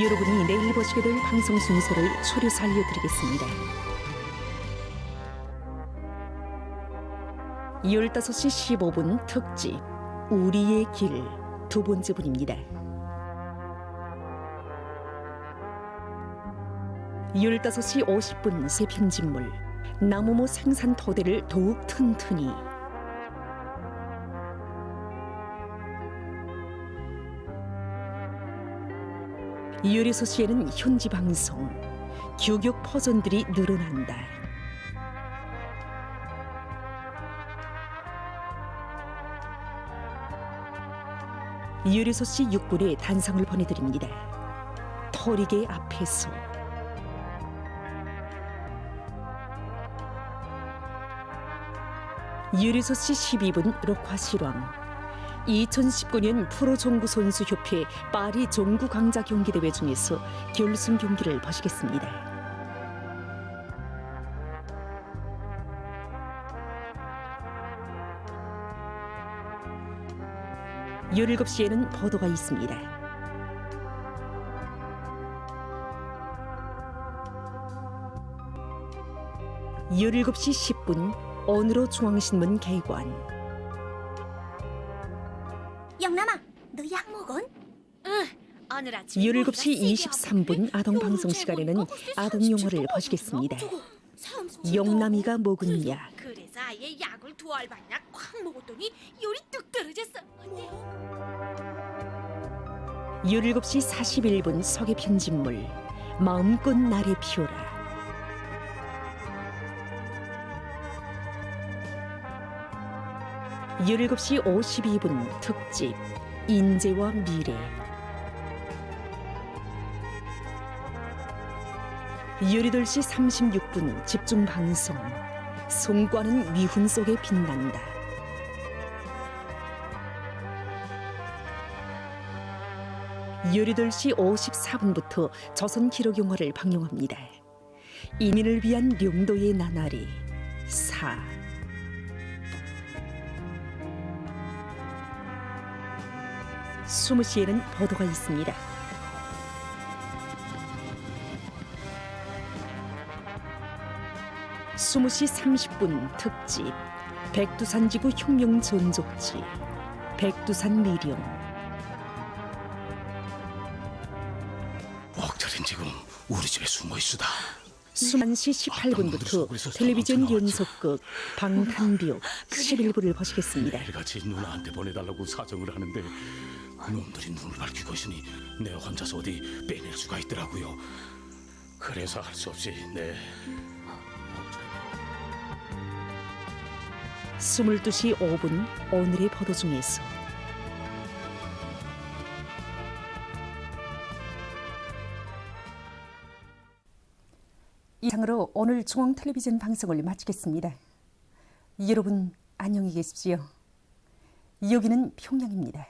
여러분이 내일 보시게 될 방송 순서를 초려서 알려드리겠습니다. 15시 15분 특집 우리의 길 두 번째 분입니다. 15시 50분 새 편집물 나무모 생산 토대를 더욱 튼튼히 유리 소 씨에는 현지 방송 규격 퍼전들이 늘어난다. 유리 소 씨 6분의 단상을 보내드립니다. 터리개 앞에서 유리 소 씨 12분 록화 실황 2019년 프로종구 선수협회 파리 종구 강자 경기대회 중에서 결승 경기를 보시겠습니다. 열일곱 시에는 보도가 있습니다. 열일곱 시 10분 오늘로 중앙신문 개관 영남아, 너약 먹은? 오늘 아침 17시 23분 아동 방송 시간에는 아동 영화를 보시겠습니다. 영남이가 먹은 약 그래서 아예 약을 두 알반약 콱 먹었더니 열이 뚝 떨어졌어. 언니. 17시 41분 서계 편집물 마음껏 날에 피워라 17시 52분 특집 인재와 미래. 18시 36분 집중 방송 송과는 미훈 속에 빛난다. 18시 54분부터 조선 기록 영화를 방영합니다. 이민을 위한 령도의 나날이 4 20시에는 보도가 있습니다. 스무 시 30분 특집 백두산 지구 혁명 전족지 백두산 미령 옥철인 지금 우리 집에 숨어 있수다. 21시 18분부터 텔레비전 연속극 방탄비옥 11부를 보시겠습니다. 매일같이 누나한테 보내달라고 사정을 하는데 놈들이 눈을 밝히고 있으니 내 혼자서 어디 빼낼 수가 있더라고요. 그래서 할 수 없이 네 22시 5분 오늘의 보도 중에서 이상으로 오늘 중앙 텔레비전 방송을 마치겠습니다. 여러분 안녕히 계십시오. 여기는 평양입니다.